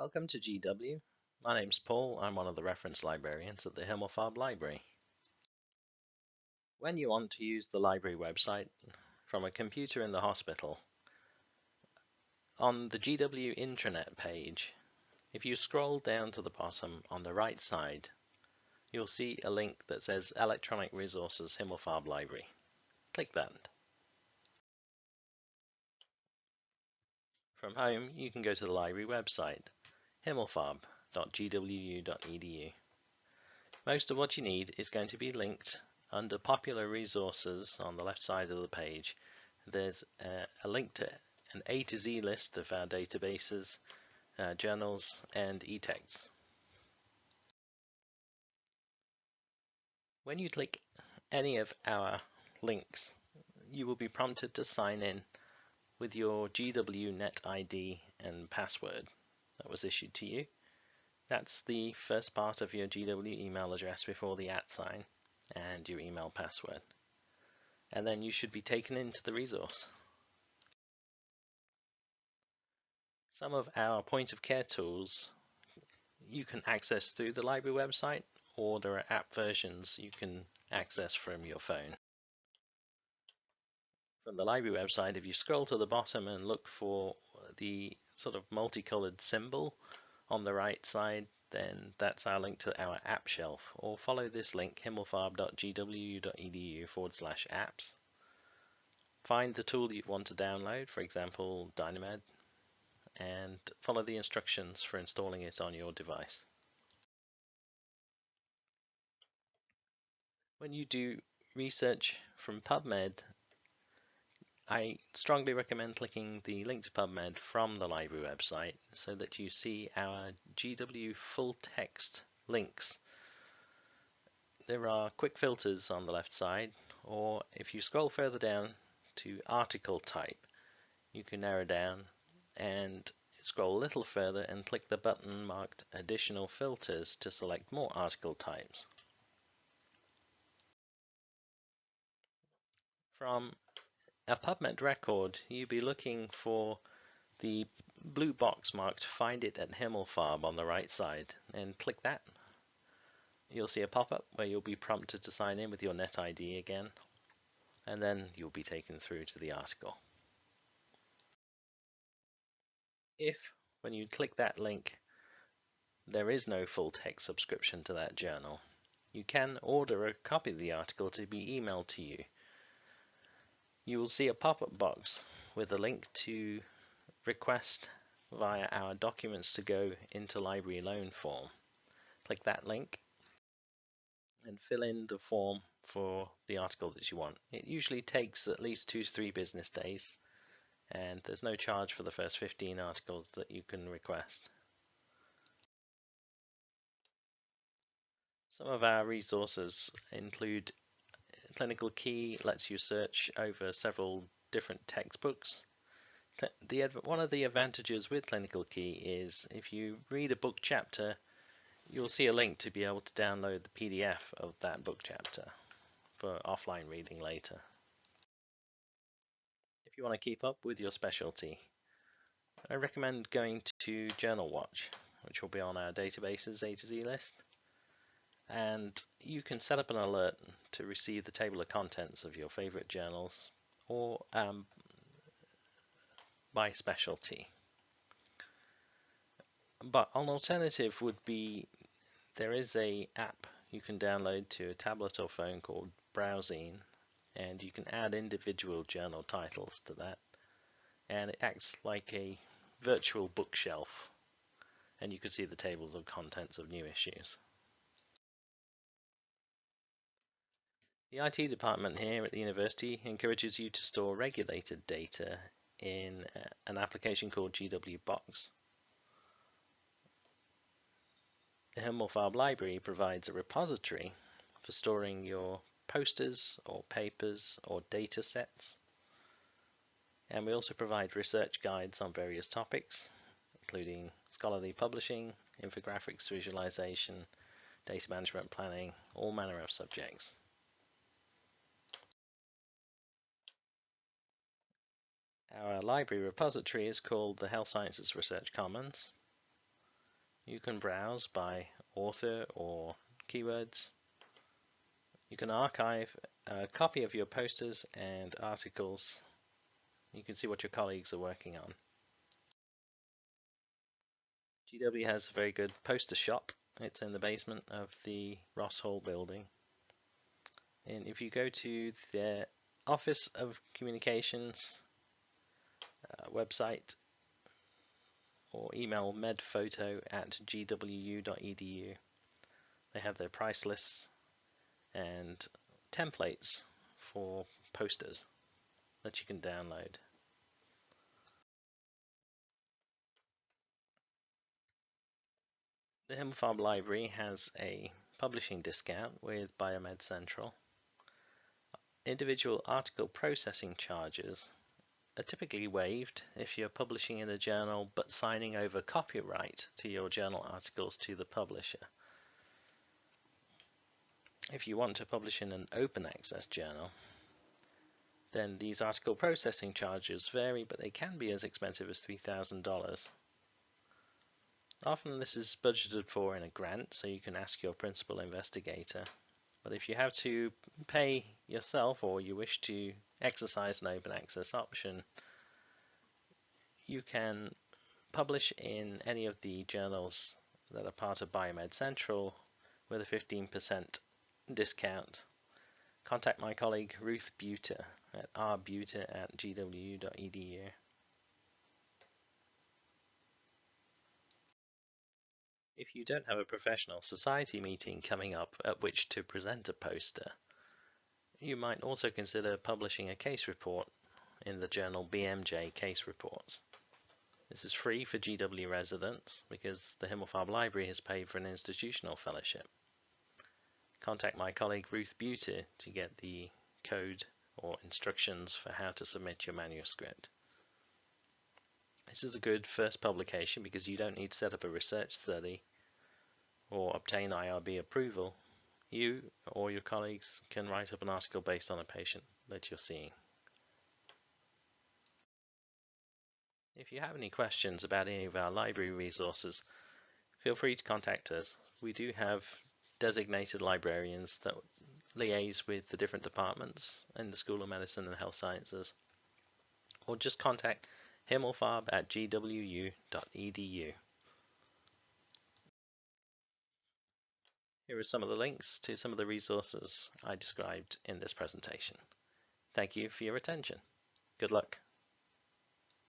Welcome to GW. My name's Paul. I'm one of the reference librarians at the Himmelfarb Library. When you want to use the library website from a computer in the hospital, on the GW intranet page, if you scroll down to the bottom on the right side, you'll see a link that says Electronic Resources Himmelfarb Library. Click that. From home, you can go to the library website himmelfarb.gwu.edu. Most of what you need is going to be linked under popular resources on the left side of the page. There's a, a link to an A to Z list of our databases, uh, journals and e-texts. When you click any of our links, you will be prompted to sign in with your GW Net ID and password that was issued to you. That's the first part of your GW email address before the at sign and your email password. And then you should be taken into the resource. Some of our point of care tools you can access through the library website or there are app versions you can access from your phone. From the library website, if you scroll to the bottom and look for the sort of multicolored symbol on the right side, then that's our link to our app shelf. Or follow this link, himmelfarb.gwu.edu forward slash apps. Find the tool you want to download, for example, Dynamed, and follow the instructions for installing it on your device. When you do research from PubMed, I strongly recommend clicking the link to PubMed from the library website so that you see our GW full text links. There are quick filters on the left side, or if you scroll further down to article type, you can narrow down and scroll a little further and click the button marked additional filters to select more article types. From a PubMed record, you'd be looking for the blue box marked Find It at Himmelfarb on the right side and click that. You'll see a pop-up where you'll be prompted to sign in with your NetID again and then you'll be taken through to the article. If, when you click that link, there is no full text subscription to that journal, you can order a copy of the article to be emailed to you you will see a pop-up box with a link to request via our documents to go interlibrary loan form. Click that link and fill in the form for the article that you want. It usually takes at least two to three business days and there's no charge for the first 15 articles that you can request. Some of our resources include Clinical Key lets you search over several different textbooks. The, one of the advantages with Clinical Key is if you read a book chapter, you'll see a link to be able to download the PDF of that book chapter for offline reading later. If you want to keep up with your specialty, I recommend going to Journal Watch, which will be on our databases A to Z list and you can set up an alert to receive the table of contents of your favorite journals or um, by specialty. But an alternative would be there is a app you can download to a tablet or phone called BrowZine and you can add individual journal titles to that and it acts like a virtual bookshelf and you can see the tables of contents of new issues. The IT department here at the university encourages you to store regulated data in uh, an application called GWBox. The Himmelfarb Library provides a repository for storing your posters or papers or data sets. And we also provide research guides on various topics, including scholarly publishing, infographics visualization, data management planning, all manner of subjects. Our library repository is called the Health Sciences Research Commons. You can browse by author or keywords. You can archive a copy of your posters and articles. You can see what your colleagues are working on. GW has a very good poster shop. It's in the basement of the Ross Hall building. And if you go to the Office of Communications uh, website or email medphoto at gwu.edu, they have their price lists and templates for posters that you can download. The Himmelfarb Library has a publishing discount with Biomed Central. Individual article processing charges are typically waived if you're publishing in a journal but signing over copyright to your journal articles to the publisher. If you want to publish in an open access journal, then these article processing charges vary, but they can be as expensive as $3,000. Often this is budgeted for in a grant, so you can ask your principal investigator. But if you have to pay yourself or you wish to exercise an open access option, you can publish in any of the journals that are part of Biomed Central with a 15% discount. Contact my colleague Ruth Bueter at rbueter at gwu.edu. If you don't have a professional society meeting coming up at which to present a poster, you might also consider publishing a case report in the journal BMJ Case Reports. This is free for GW residents because the Himmelfarb Library has paid for an institutional fellowship. Contact my colleague Ruth Bueter to get the code or instructions for how to submit your manuscript. This is a good first publication because you don't need to set up a research study or obtain IRB approval. You or your colleagues can write up an article based on a patient that you're seeing. If you have any questions about any of our library resources, feel free to contact us. We do have designated librarians that liaise with the different departments in the School of Medicine and Health Sciences, or just contact himmelfarb at gwu.edu. Here are some of the links to some of the resources I described in this presentation. Thank you for your attention. Good luck.